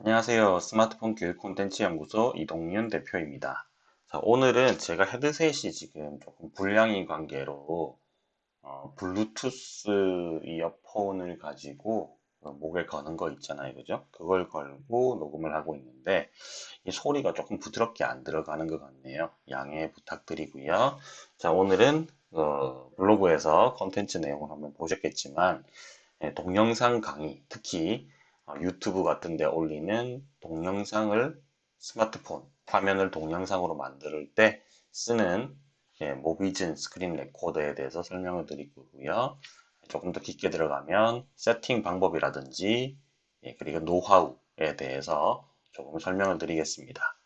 안녕하세요. 스마트폰 교육 콘텐츠 연구소 이동윤 대표입니다. 자, 오늘은 제가 헤드셋이 지금 조금 불량인 관계로 어, 블루투스 이어폰을 가지고 어, 목에 거는 거 있잖아요. 그죠? 그걸 걸고 녹음을 하고 있는데 이 소리가 조금 부드럽게 안 들어가는 것 같네요. 양해 부탁드리고요. 자, 오늘은 어, 블로그에서 콘텐츠 내용을 한번 보셨겠지만 예, 동영상 강의, 특히 어, 유튜브 같은 데 올리는 동영상을 스마트폰 화면을 동영상으로 만들 때 쓰는 예, 모비즌 스크린 레코더에 대해서 설명을 드리고요. 조금 더 깊게 들어가면 세팅 방법이라든지 예, 그리고 노하우에 대해서 조금 설명을 드리겠습니다.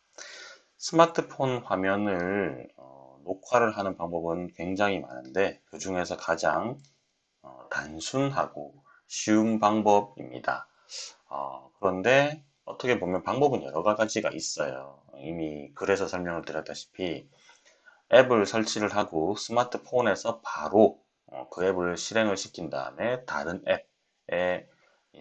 스마트폰 화면을 어, 녹화를 하는 방법은 굉장히 많은데 그 중에서 가장 어, 단순하고 쉬운 방법입니다. 어, 그런데 어떻게 보면 방법은 여러 가지가 있어요. 이미 글에서 설명을 드렸다시피 앱을 설치를 하고 스마트폰에서 바로 어, 그 앱을 실행을 시킨 다음에 다른 앱에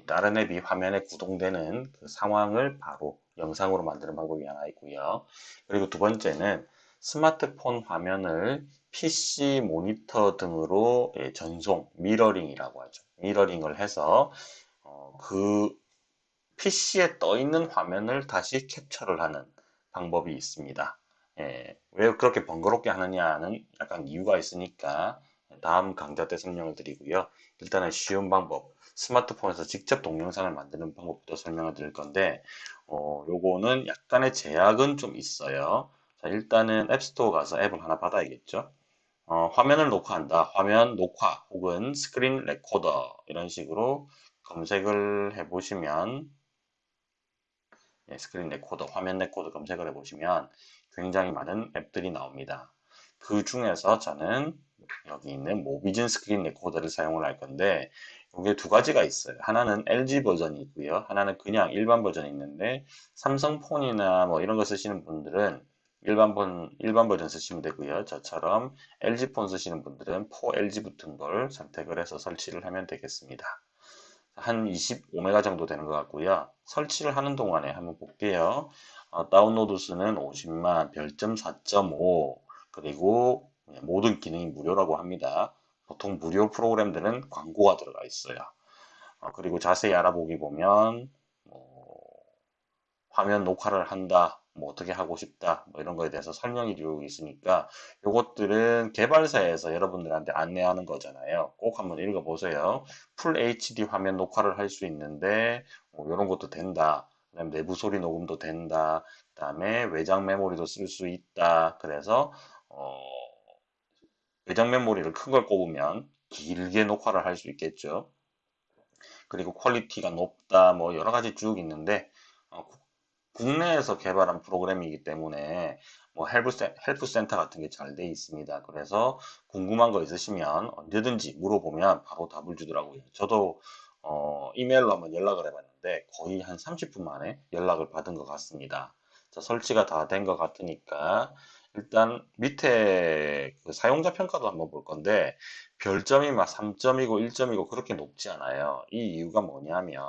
다른 앱이 화면에 구동되는 그 상황을 바로 영상으로 만드는 방법이 하나 있고요. 그리고 두 번째는 스마트폰 화면을 PC 모니터 등으로 예, 전송, 미러링이라고 하죠. 미러링을 해서 어, 그 PC에 떠 있는 화면을 다시 캡처를 하는 방법이 있습니다. 예, 왜 그렇게 번거롭게 하느냐는 약간 이유가 있으니까 다음 강좌 때 설명을 드리고요. 일단은 쉬운 방법, 스마트폰에서 직접 동영상을 만드는 방법부터 설명을 드릴 건데 어, 요거는 약간의 제약은 좀 있어요. 자, 일단은 앱스토어 가서 앱을 하나 받아야겠죠. 어, 화면을 녹화한다. 화면 녹화 혹은 스크린 레코더 이런 식으로 검색을 해보시면 예, 스크린 레코더, 화면 레코더 검색을 해보시면 굉장히 많은 앱들이 나옵니다. 그 중에서 저는 여기 있는 모비즌 스크린 레코더를 사용을 할 건데 이게 두 가지가 있어요. 하나는 LG 버전이 있고요. 하나는 그냥 일반 버전이 있는데 삼성폰이나 뭐 이런 거 쓰시는 분들은 일반 번 일반 버전 쓰시면 되고요. 저처럼 LG 폰 쓰시는 분들은 4LG 붙은 걸 선택을 해서 설치를 하면 되겠습니다. 한 25메가 정도 되는 것 같고요. 설치를 하는 동안에 한번 볼게요. 어, 다운로드 수는 50만, 별점 4.5, 그리고 모든 기능이 무료라고 합니다. 보통 무료 프로그램들은 광고가 들어가 있어요. 어, 그리고 자세히 알아보기 보면 뭐, 화면 녹화를 한다, 뭐 어떻게 하고 싶다 뭐 이런 거에 대해서 설명이 되고 있으니까 이것들은 개발사에서 여러분들한테 안내하는 거잖아요. 꼭 한번 읽어보세요. 풀 HD 화면 녹화를 할 수 있는데 뭐 이런 것도 된다. 그다음 내부 소리 녹음도 된다. 그 다음에 외장 메모리도 쓸 수 있다. 그래서 어, 외장 메모리를 큰 걸 꼽으면 길게 녹화를 할 수 있겠죠. 그리고 퀄리티가 높다. 뭐 여러 가지 쭉 있는데 어, 국내에서 개발한 프로그램이기 때문에 뭐 help 센, help 센터 같은 게 잘 돼 있습니다. 그래서 궁금한 거 있으시면 언제든지 물어보면 바로 답을 주더라고요. 저도 어, 이메일로 한번 연락을 해봤는데 거의 한 30분 만에 연락을 받은 것 같습니다. 자, 설치가 다 된 것 같으니까 일단 밑에 그 사용자 평가도 한번 볼 건데 별점이 막 3점이고 1점이고 그렇게 높지 않아요. 이 이유가 뭐냐면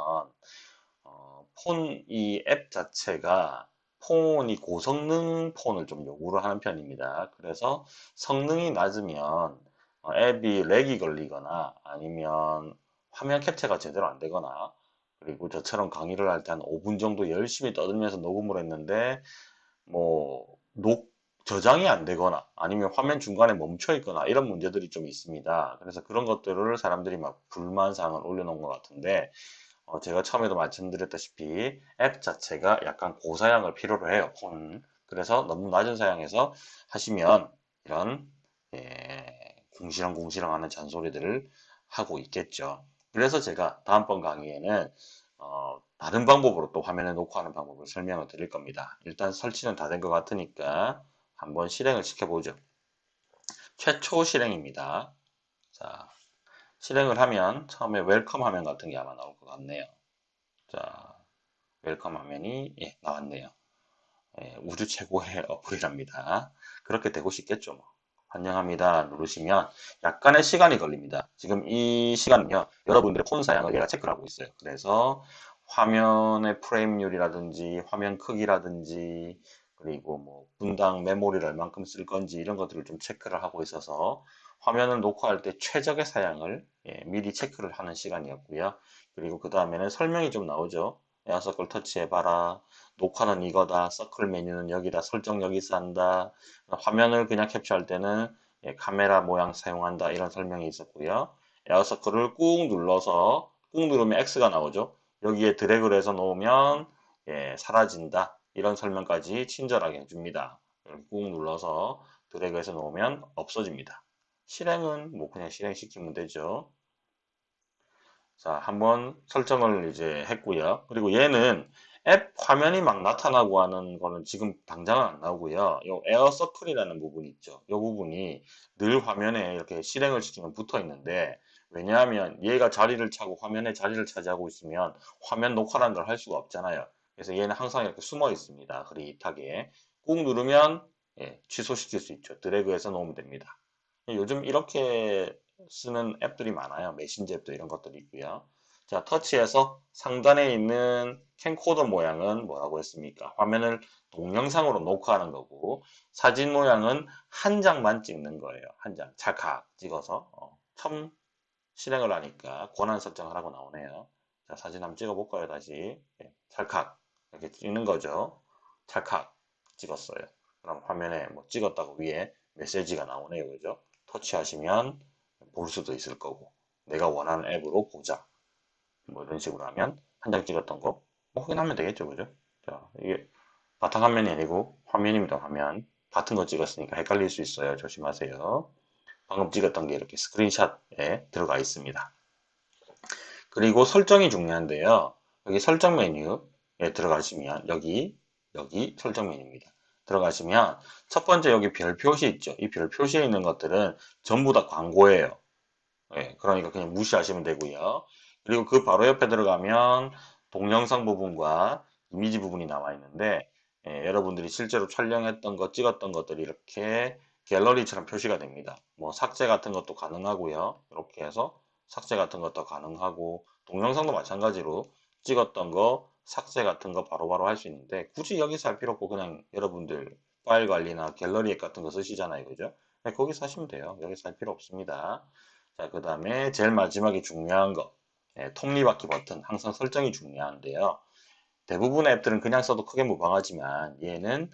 폰 이 앱 자체가 폰이 고성능 폰을 좀 요구를 하는 편입니다. 그래서 성능이 낮으면 어, 앱이 렉이 걸리거나 아니면 화면 캡처가 제대로 안 되거나 그리고 저처럼 강의를 할 때 한 5분 정도 열심히 떠들면서 녹음을 했는데 뭐 녹, 저장이 안 되거나 아니면 화면 중간에 멈춰 있거나 이런 문제들이 좀 있습니다. 그래서 그런 것들을 사람들이 막 불만사항을 올려놓은 것 같은데 어, 제가 처음에도 말씀드렸다시피 앱 자체가 약간 고사양을 필요로 해요. 폰. 그래서 너무 낮은 사양에서 하시면 이런 예, 궁시렁 궁시렁 하는 잔소리들을 하고 있겠죠. 그래서 제가 다음번 강의에는 어, 다른 방법으로 또 화면에 녹화하는 방법을 설명을 드릴 겁니다. 일단 설치는 다 된 것 같으니까 한번 실행을 시켜보죠. 최초 실행입니다. 자, 실행을 하면 처음에 welcome 화면 같은 게 아마 나올 것 같네요. 자, welcome 화면이 예, 나왔네요. 예, 우주 최고의 어플이랍니다. 그렇게 되고 싶겠죠. 뭐. 환영합니다 누르시면 약간의 시간이 걸립니다. 지금 이 시간은요. 여러분들의 폰 사양을 얘가 체크를 하고 있어요. 그래서 화면의 프레임률이라든지 화면 크기라든지 그리고 뭐 분당 메모리를 얼만큼 쓸 건지 이런 것들을 좀 체크를 하고 있어서 화면을 녹화할 때 최적의 사양을 예, 미리 체크를 하는 시간이었고요. 그리고 그 다음에는 설명이 좀 나오죠. 에어서클 터치해봐라. 녹화는 이거다. 서클 메뉴는 여기다. 설정 여기서 한다. 화면을 그냥 캡처할 때는 예, 카메라 모양 사용한다. 이런 설명이 있었고요. 에어서클을 꾹 눌러서 꾹 누르면 X가 나오죠. 여기에 드래그를 해서 놓으면 예, 사라진다. 이런 설명까지 친절하게 해줍니다. 꾹 눌러서 드래그해서 놓으면 없어집니다. 실행은 뭐 그냥 실행시키면 되죠. 자, 한번 설정을 이제 했고요. 그리고 얘는 앱 화면이 막 나타나고 하는 거는 지금 당장은 안 나오고요. 요 에어 서클이라는 부분이 있죠. 이 부분이 늘 화면에 이렇게 실행을 시키면 붙어 있는데 왜냐하면 얘가 자리를 차고 화면에 자리를 차지하고 있으면 화면 녹화라는 걸 할 수가 없잖아요. 그래서 얘는 항상 이렇게 숨어 있습니다. 흐릿하게. 꾹 누르면 예, 취소시킬 수 있죠. 드래그해서 놓으면 됩니다. 요즘 이렇게 쓰는 앱들이 많아요. 메신저 앱도 이런 것들이 있고요. 자, 터치해서 상단에 있는 캠코더 모양은 뭐라고 했습니까? 화면을 동영상으로 녹화하는 거고 사진 모양은 한 장만 찍는 거예요. 한 장. 찰칵 찍어서 어, 처음 실행을 하니까 권한 설정을 하고 나오네요. 자, 사진 한번 찍어볼까요? 다시. 예, 찰칵. 이렇게 찍는 거죠. 찰칵 찍었어요. 그럼 화면에 뭐 찍었다고 위에 메시지가 나오네요. 그죠? 터치하시면 볼 수도 있을 거고 내가 원하는 앱으로 보자. 뭐 이런 식으로 하면 한 장 찍었던 거 확인하면 되겠죠. 그죠? 자, 이게 바탕화면이 아니고 화면입니다. 화면. 같은 거 찍었으니까 헷갈릴 수 있어요. 조심하세요. 방금 찍었던 게 이렇게 스크린샷에 들어가 있습니다. 그리고 설정이 중요한데요. 여기 설정 메뉴 예, 들어가시면 여기 여기 설정 메뉴입니다. 들어가시면 첫 번째 여기 별 표시 있죠. 이 별 표시에 있는 것들은 전부 다 광고예요. 예, 그러니까 그냥 무시하시면 되고요. 그리고 그 바로 옆에 들어가면 동영상 부분과 이미지 부분이 나와 있는데 예, 여러분들이 실제로 촬영했던 것, 찍었던 것들이 이렇게 갤러리처럼 표시가 됩니다. 뭐 삭제 같은 것도 가능하고요. 이렇게 해서 삭제 같은 것도 가능하고 동영상도 마찬가지로 찍었던 거, 삭제 같은 거 바로바로 할 수 있는데 굳이 여기서 할 필요 없고 그냥 여러분들 파일 관리나 갤러리 앱 같은 거 쓰시잖아요. 그죠? 네, 거기서 하시면 돼요. 여기서 할 필요 없습니다. 자, 그 다음에 제일 마지막에 중요한 거. 네, 톱니바퀴 버튼. 항상 설정이 중요한데요. 대부분의 앱들은 그냥 써도 크게 무방하지만 얘는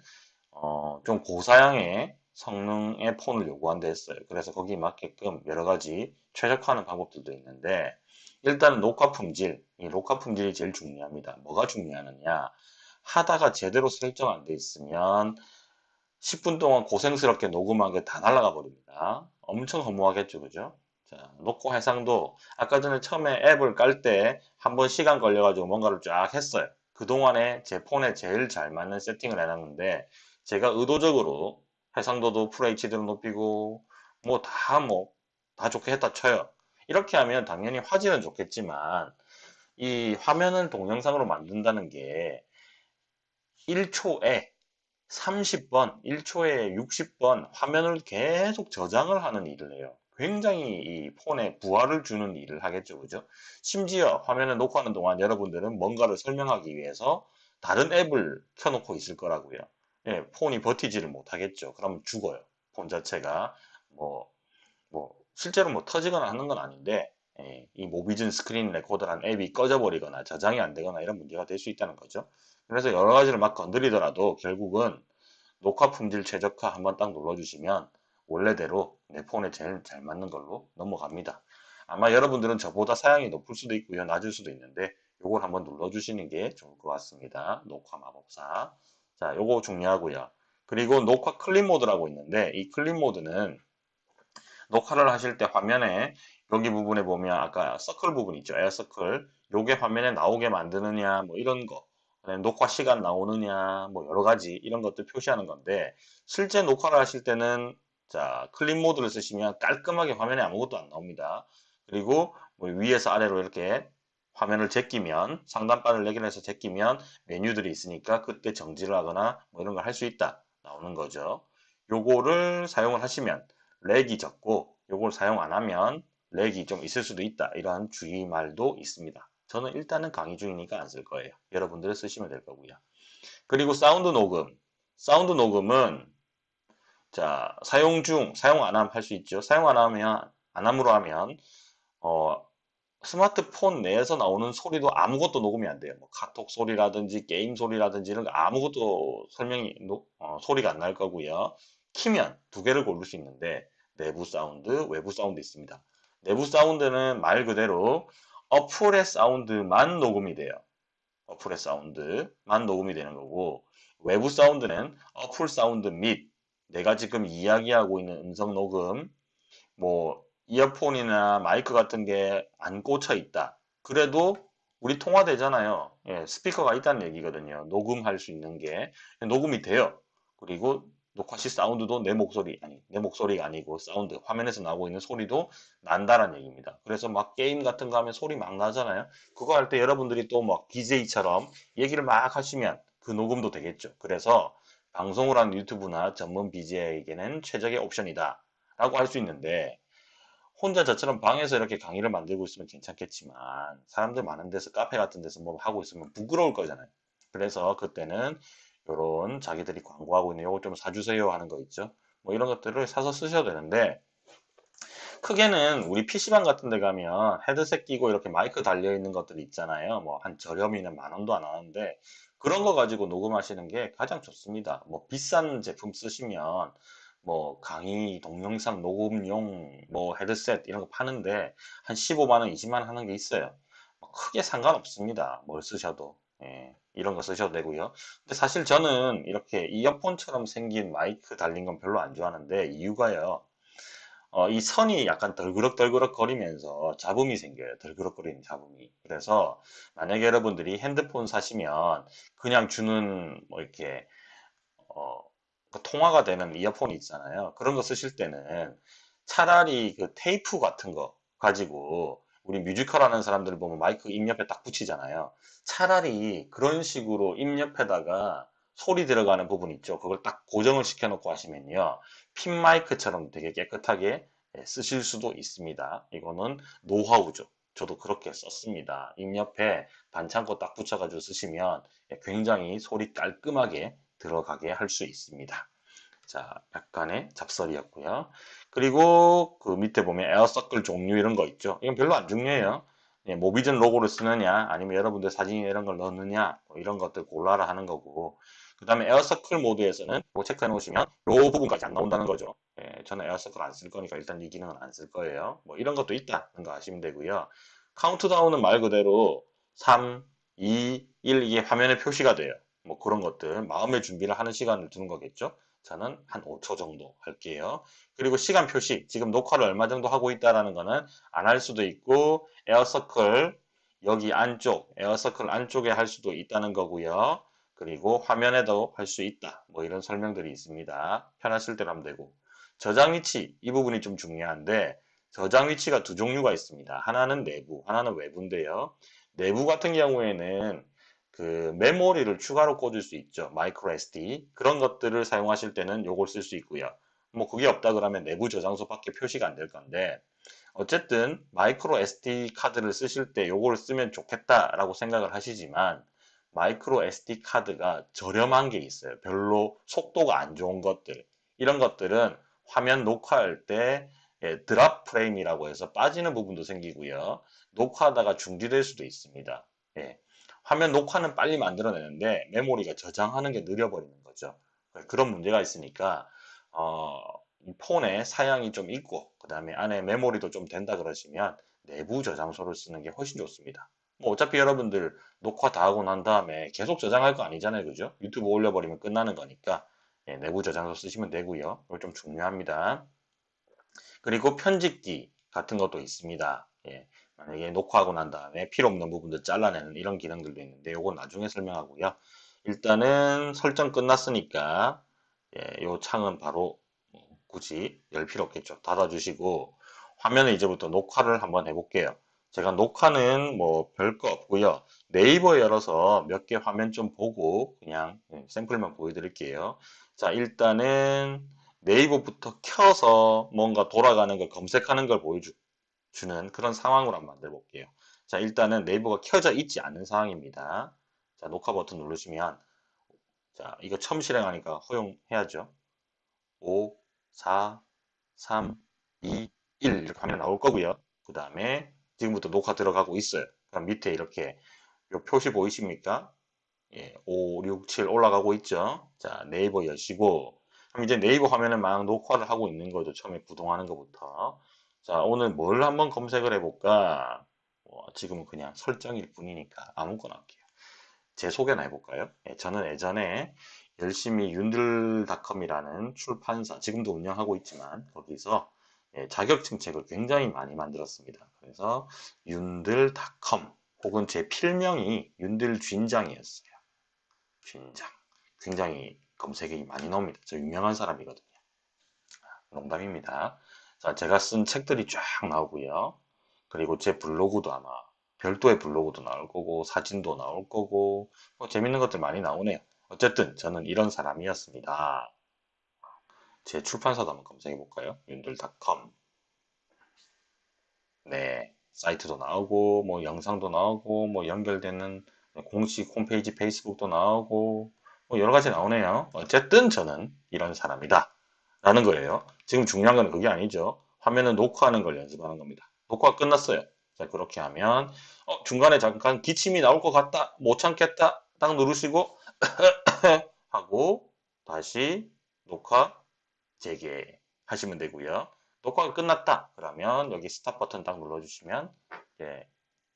어, 좀 고사양의 성능의 폰을 요구한다 했어요. 그래서 거기에 맞게끔 여러 가지 최적화하는 방법들도 있는데 일단 녹화 품질, 이 녹화 품질이 제일 중요합니다. 뭐가 중요하느냐? 하다가 제대로 설정 안 돼 있으면 10분 동안 고생스럽게 녹음한 게 다 날아가 버립니다. 엄청 허무하겠죠, 그죠? 자, 녹화 해상도 아까 전에 처음에 앱을 깔 때 한 번 시간 걸려가지고 뭔가를 쫙 했어요. 그동안에 제 폰에 제일 잘 맞는 세팅을 해놨는데 제가 의도적으로 해상도도 FHD로 높이고 뭐 다 뭐다 좋게 했다 쳐요. 이렇게 하면 당연히 화질은 좋겠지만 이 화면을 동영상으로 만든다는 게 1초에 30번, 1초에 60번 화면을 계속 저장을 하는 일을 해요. 굉장히 이 폰에 부하를 주는 일을 하겠죠. 그죠? 심지어 화면을 녹화하는 동안 여러분들은 뭔가를 설명하기 위해서 다른 앱을 켜놓고 있을 거라고요. 예, 폰이 버티지를 못하겠죠. 그럼 죽어요. 폰 자체가 뭐, 뭐, 실제로 뭐 터지거나 하는 건 아닌데 예, 이 Mobizen Screen Recorder라는 앱이 꺼져버리거나 저장이 안 되거나 이런 문제가 될 수 있다는 거죠. 그래서 여러 가지를 막 건드리더라도 결국은 녹화 품질 최적화 한번 딱 눌러주시면 원래대로 내 폰에 제일 잘 맞는 걸로 넘어갑니다. 아마 여러분들은 저보다 사양이 높을 수도 있고요. 낮을 수도 있는데 이걸 한번 눌러주시는 게 좋을 것 같습니다. 녹화 마법사. 자, 요거 중요하고요. 그리고 녹화 클립 모드라고 있는데 이 클립 모드는 녹화를 하실 때 화면에 여기 부분에 보면 아까 서클 부분 있죠. Air Circle. 요게 화면에 나오게 만드느냐 뭐 이런 거. 녹화 시간 나오느냐 뭐 여러 가지 이런 것들 표시하는 건데 실제 녹화를 하실 때는 자 클립 모드를 쓰시면 깔끔하게 화면에 아무것도 안 나옵니다. 그리고 뭐 위에서 아래로 이렇게 화면을 제끼면 상단바를 연결해서 제끼면 메뉴들이 있으니까 그때 정지를 하거나 뭐 이런 걸 할 수 있다 나오는 거죠. 요거를 사용을 하시면 lag이 적고 요걸 사용 안 하면 lag이 좀 있을 수도 있다. 이런 주의말도 있습니다. 저는 일단은 강의 중이니까 안 쓸 거예요. 여러분들이 쓰시면 될 거고요. 그리고 사운드 녹음. 사운드 녹음은 자 사용 중 사용 안 하면 할 수 있죠. 사용 안 하면 안 함으로 하면 어, 스마트폰 내에서 나오는 소리도 아무것도 녹음이 안 돼요. 뭐 카톡 소리라든지 게임 소리라든지 이런 거 아무것도 설명이 노- 어, 소리가 안 날 거고요. 키면 두 개를 고를 수 있는데 내부 사운드, 외부 사운드 있습니다. 내부 사운드는 말 그대로 어플의 사운드만 녹음이 돼요. 어플의 사운드만 녹음이 되는 거고 외부 사운드는 어플 사운드 및 내가 지금 이야기하고 있는 음성 녹음 뭐 이어폰이나 마이크 같은 게 안 꽂혀 있다. 그래도 우리 통화되잖아요. 예, 스피커가 있다는 얘기거든요. 녹음할 수 있는 게 녹음이 돼요. 그리고 녹화 시 사운드도 내 목소리 아니 내 목소리가 아니고 사운드 화면에서 나오고 있는 소리도 난다라는 얘기입니다. 그래서 막 게임 같은 거 하면 소리 막 나잖아요. 그거 할 때 여러분들이 또 막 DJ처럼 얘기를 막 하시면 그 녹음도 되겠죠. 그래서 방송을 하는 유튜브나 전문 BJ에게는 최적의 옵션이다. 라고 할 수 있는데 혼자 저처럼 방에서 이렇게 강의를 만들고 있으면 괜찮겠지만 사람들 많은 데서 카페 같은 데서 뭐 하고 있으면 부끄러울 거잖아요. 그래서 그때는 요런 자기들이 광고하고 있는 요거 좀 사주세요 하는 거 있죠. 뭐 이런 것들을 사서 쓰셔도 되는데 크게는 우리 PC방 같은 데 가면 헤드셋 끼고 이렇게 마이크 달려 있는 것들이 있잖아요. 뭐 한 저렴이는 만 원도 안 하는데 그런 거 가지고 녹음하시는 게 가장 좋습니다. 뭐 비싼 제품 쓰시면 뭐 강의 동영상 녹음용 뭐 헤드셋 이런 거 파는데 한 15만 원, 20만 원 하는 게 있어요. 뭐 크게 상관없습니다. 뭘 쓰셔도. 예, 이런 거 쓰셔도 되고요. 근데 사실 저는 이렇게 이어폰처럼 생긴 마이크 달린 건 별로 안 좋아하는데 이유가요. 어, 이 선이 약간 덜그럭덜그럭 거리면서 잡음이 생겨요. 덜그럭거리는 잡음이. 그래서 만약에 여러분들이 핸드폰 사시면 그냥 주는 뭐 이렇게 어, 그 통화가 되는 이어폰이 있잖아요. 그런 거 쓰실 때는 차라리 그 테이프 같은 거 가지고 우리 뮤지컬 하는 사람들 보면 마이크 입 옆에 딱 붙이잖아요. 차라리 그런 식으로 입 옆에다가 소리 들어가는 부분 있죠. 그걸 딱 고정을 시켜놓고 하시면요. 핀 마이크처럼 되게 깨끗하게 예, 쓰실 수도 있습니다. 이거는 노하우죠. 저도 그렇게 썼습니다. 입 옆에 반창고 딱 붙여가지고 쓰시면 예, 굉장히 소리 깔끔하게 들어가게 할 수 있습니다. 자, 약간의 잡설이었고요. 그리고 그 밑에 보면 에어서클 종류 이런 거 있죠. 이건 별로 안 중요해요. 예, 모비전 로고를 쓰느냐, 아니면 여러분들 사진 이런 걸 넣느냐, 뭐 이런 것들 골라라 하는 거고. 그 다음에 Air Circle 모드에서는 뭐 체크해 놓으시면 요 부분까지 안 나온다는 거죠. 예, 저는 Air Circle 안 쓸 거니까 일단 이 기능은 안 쓸 거예요. 뭐 이런 것도 있다는 거 아시면 되고요. 카운트다운은 말 그대로 3, 2, 1 이게 화면에 표시가 돼요. 뭐 그런 것들 마음의 준비를 하는 시간을 두는 거겠죠. 저는 한 5초 정도 할게요. 그리고 시간 표시 지금 녹화를 얼마 정도 하고 있다라는 거는 안 할 수도 있고 Air Circle 여기 안쪽 Air Circle 안쪽에 할 수도 있다는 거고요. 그리고 화면에도 할 수 있다. 뭐 이런 설명들이 있습니다. 편하실 대로 하면 되고 저장 위치 이 부분이 좀 중요한데 저장 위치가 두 종류가 있습니다. 하나는 내부, 하나는 외부인데요. 내부 같은 경우에는 그 메모리를 추가로 꽂을 수 있죠. micro SD 그런 것들을 사용하실 때는 요걸 쓸 수 있고요. 뭐 그게 없다 그러면 내부 저장소밖에 표시가 안 될 건데 어쨌든 마이크로 SD 카드를 쓰실 때 요걸 쓰면 좋겠다라고 생각을 하시지만 마이크로 SD 카드가 저렴한 게 있어요. 별로 속도가 안 좋은 것들 이런 것들은 화면 녹화할 때 예, 드랍 프레임이라고 해서 빠지는 부분도 생기고요. 녹화하다가 중지될 수도 있습니다. 예. 화면 녹화는 빨리 만들어내는데 메모리가 저장하는 게 느려버리는 거죠. 그런 문제가 있으니까 어, 이 폰에 사양이 좀 있고 그 다음에 안에 메모리도 좀 된다 그러시면 내부 저장소를 쓰는 게 훨씬 좋습니다. 뭐 어차피 여러분들 녹화 다 하고 난 다음에 계속 저장할 거 아니잖아요. 그죠? 유튜브 올려버리면 끝나는 거니까 예, 내부 저장소 쓰시면 되고요. 이거 좀 중요합니다. 그리고 편집기 같은 것도 있습니다. 예, 만약에 녹화하고 난 다음에 필요 없는 부분들 잘라내는 이런 기능들도 있는데 이건 나중에 설명하고요. 일단은 설정 끝났으니까 예, 요 창은 바로 굳이 열 필요 없겠죠. 닫아주시고 화면에 이제부터 녹화를 한번 해볼게요. 제가 녹화는 뭐 별거 없고요. 네이버 열어서 몇 개 화면 좀 보고 그냥 예, 샘플만 보여드릴게요. 자 일단은 네이버부터 켜서 뭔가 돌아가는 걸 검색하는 걸 보여 주는 그런 상황으로 한번 만들어 볼게요. 자, 일단은 네이버가 켜져 있지 않은 상황입니다. 자, 녹화 버튼 누르시면 자, 이거 처음 실행하니까 허용해야죠. 5, 4, 3, 2, 1 이렇게 화면 나올 거고요. 그 다음에 지금부터 녹화 들어가고 있어요. 그럼 밑에 이렇게 요 표시 보이십니까? 예, 5, 6, 7 올라가고 있죠. 자, 네이버 여시고 그럼 이제 네이버 화면에 막 녹화를 하고 있는 거죠. 처음에 구동하는 것부터. 자, 오늘 뭘 한번 검색을 해볼까? 뭐, 지금은 그냥 설정일 뿐이니까 아무거나 할게요. 제 소개나 해볼까요? 예, 저는 예전에 열심히 윤들닷컴이라는 출판사, 지금도 운영하고 있지만 거기서 예, 자격증 책을 굉장히 많이 만들었습니다. 그래서 윤들닷컴 혹은 제 필명이 윤들쥔장이었어요. 쥔장. 굉장히 검색이 많이 나옵니다. 저 유명한 사람이거든요. 농담입니다. 자, 제가 쓴 책들이 쫙 나오고요. 그리고 제 블로그도 아마 별도의 블로그도 나올 거고 사진도 나올 거고 뭐 재밌는 것들 많이 나오네요. 어쨌든 저는 이런 사람이었습니다. 제 출판사도 한번 검색해 볼까요? 윤들닷컴 네, 사이트도 나오고 뭐 영상도 나오고 뭐 연결되는 공식 홈페이지 페이스북도 나오고 뭐 여러 가지 나오네요. 어쨌든 저는 이런 사람이다. 라는 거예요. 지금 중요한 건 그게 아니죠. 화면을 녹화하는 걸 연습하는 겁니다. 녹화가 끝났어요. 자, 그렇게 하면 어, 중간에 잠깐 기침이 나올 것 같다. 못 참겠다. 딱 누르시고 하고 다시 녹화 재개하시면 되고요. 녹화가 끝났다. 그러면 여기 스탑 버튼 딱 눌러주시면 예,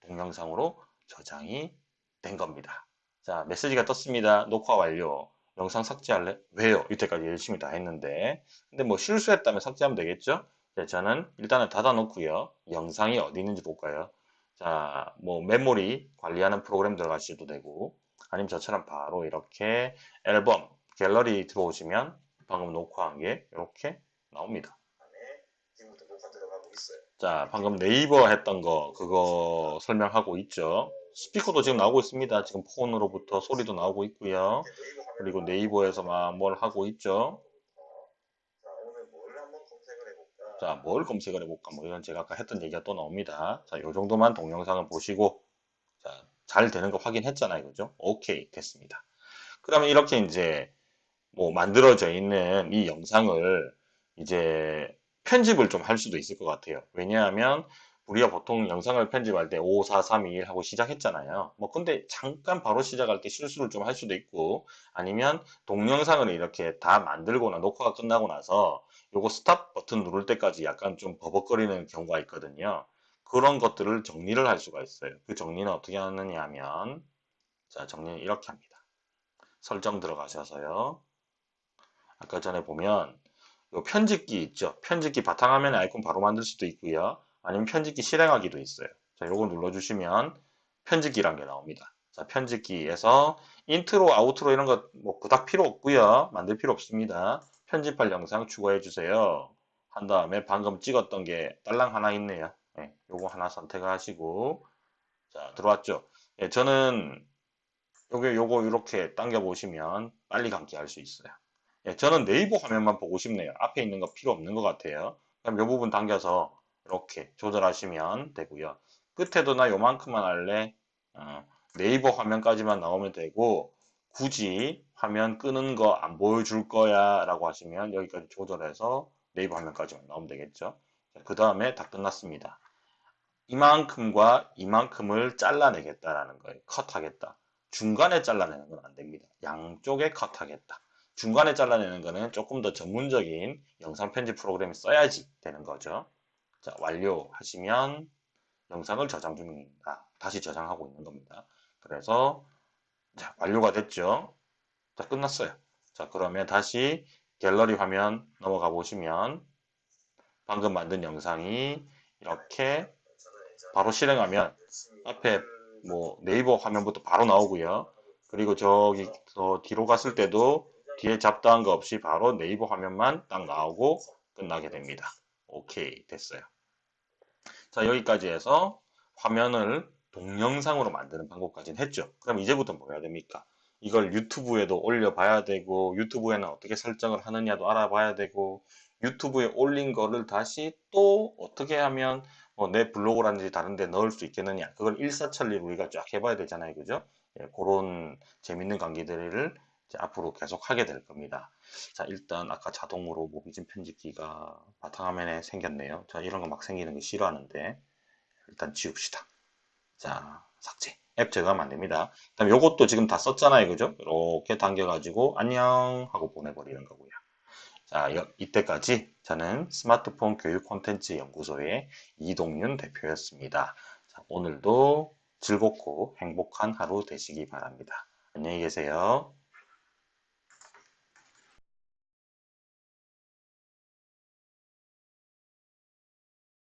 동영상으로 저장이 된 겁니다. 자, 메시지가 떴습니다. 녹화 완료. 영상 삭제할래? 왜요? 이때까지 열심히 다 했는데. 근데 뭐 실수했다면 삭제하면 되겠죠? 자, 저는 일단은 닫아 놓고요. 영상이 어디 있는지 볼까요? 자, 뭐 메모리 관리하는 프로그램 들어가셔도 되고 아니면 저처럼 바로 이렇게 앨범, 갤러리 들어오시면 방금 녹화한 게 이렇게 나옵니다. 자, 방금 네이버 했던 거 그거 설명하고 있죠. 스피커도 지금 나오고 있습니다. 지금 폰으로부터 소리도 나오고 있고요. 그리고 네이버에서 막뭘 하고 있죠. 자, 뭘 검색을 해볼까? 뭐 이런 제가 아까 했던 얘기가 또 나옵니다. 자, 요 정도만 동영상을 보시고 자, 잘 되는 거 확인했잖아요. 그죠? 오케이, 됐습니다. 그러면 이렇게 이제 뭐 만들어져 있는 이 영상을 이제 편집을 좀 할 수도 있을 것 같아요. 왜냐하면 우리가 보통 영상을 편집할 때 5, 4, 3, 2, 1 하고 시작했잖아요. 뭐 근데 잠깐 바로 시작할 때 실수를 좀 할 수도 있고 아니면 동영상을 이렇게 다 만들거나 녹화가 끝나고 나서 요거 스탑 버튼 누를 때까지 약간 좀 버벅거리는 경우가 있거든요. 그런 것들을 정리를 할 수가 있어요. 그 정리는 어떻게 하느냐 하면 자 정리는 이렇게 합니다. 설정 들어가셔서요. 아까 전에 보면 요 편집기 있죠. 편집기 바탕화면에 아이콘 바로 만들 수도 있고요. 아니면 편집기 실행하기도 있어요. 자, 요거 눌러주시면 편집기란 게 나옵니다. 자, 편집기에서 intro, outro 이런 거뭐 그닥 필요 없고요. 만들 필요 없습니다. 편집할 영상 추가해 주세요. 한 다음에 방금 찍었던 게 딸랑 하나 있네요. 네, 요거 하나 선택하시고 자, 들어왔죠. 예, 저는 요게 요거 이렇게 당겨 보시면 빨리 감기 할 수 있어요. 예, 저는 네이버 화면만 보고 싶네요. 앞에 있는 거 필요 없는 것 같아요. 그럼 요 부분 당겨서 이렇게 조절하시면 되고요. 끝에도 나 요만큼만 할래. 어, 네이버 화면까지만 나오면 되고 굳이 화면 끄는 거 안 보여줄 거야 라고 하시면 여기까지 조절해서 네이버 화면까지만 나오면 되겠죠. 그 다음에 다 끝났습니다. 이만큼과 이만큼을 잘라내겠다라는 거예요. 컷하겠다. 중간에 잘라내는 건 안 됩니다. 양쪽에 컷하겠다. 중간에 잘라내는 거는 조금 더 전문적인 영상 편집 프로그램을 써야지 되는 거죠. 자, 완료하시면 영상을 저장 중입니다. 다시 저장하고 있는 겁니다. 그래서 자, 완료가 됐죠. 자, 끝났어요. 자, 그러면 다시 갤러리 화면 넘어가 보시면 방금 만든 영상이 이렇게 바로 실행하면 앞에 뭐 네이버 화면부터 바로 나오고요. 그리고 저기 더 뒤로 갔을 때도 뒤에 잡다한 거 없이 바로 네이버 화면만 딱 나오고 끝나게 됩니다. 오케이 됐어요. 자 여기까지 해서 화면을 동영상으로 만드는 방법까지는 했죠. 그럼 이제부터 뭐 해야 됩니까? 이걸 유튜브에도 올려봐야 되고 유튜브에는 어떻게 설정을 하느냐도 알아봐야 되고 유튜브에 올린 거를 다시 또 어떻게 하면 뭐 내 블로그라든지 다른 데 넣을 수 있겠느냐. 그걸 일사천리로 우리가 쫙 해봐야 되잖아요. 그죠? 예, 그런 재밌는 관계들을 앞으로 계속 하게 될 겁니다. 자, 일단 아까 자동으로 모비진 편집기가 바탕화면에 생겼네요. 자, 이런 거 막 생기는 거 싫어하는데 일단 지웁시다. 자, 삭제. 앱 제거하면 안 됩니다. 그다음 요것도 지금 다 썼잖아요. 그죠? 이렇게 당겨가지고 안녕 하고 보내버리는 거고요. 자, 여- 이때까지 저는 스마트폰 교육 콘텐츠 연구소의 이동윤 대표였습니다. 자, 오늘도 즐겁고 행복한 하루 되시기 바랍니다. 안녕히 계세요.